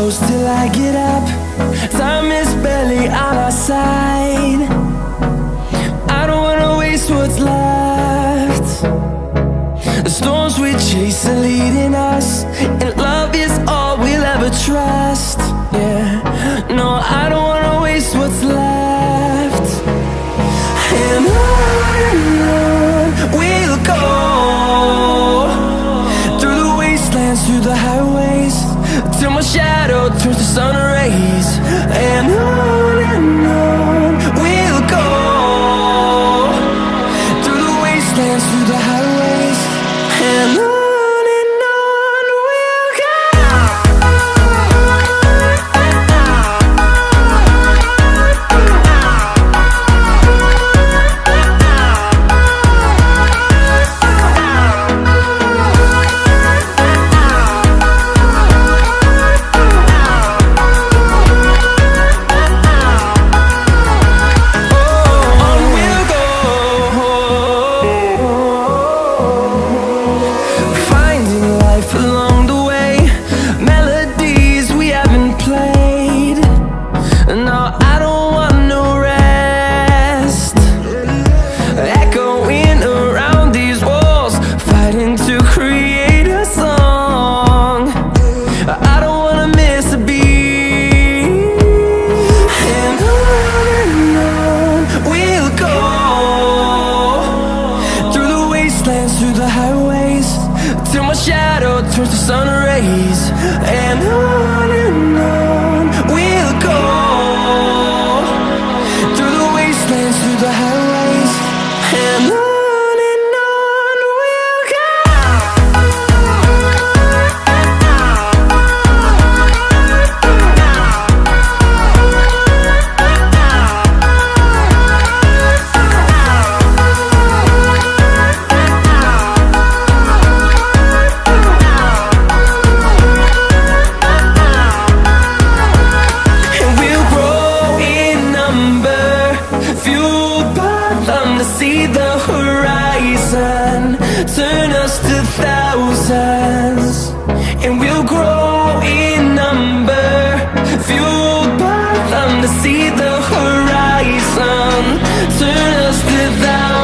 I get up. Time is barely on our side. I don't wanna waste what's left. The storms we chase are leading us And love shadow turns to sun rays. And on and on. see the horizon. Turn us to thousands And we'll grow in number. Fueled by them to see the horizon. Turn us to thousands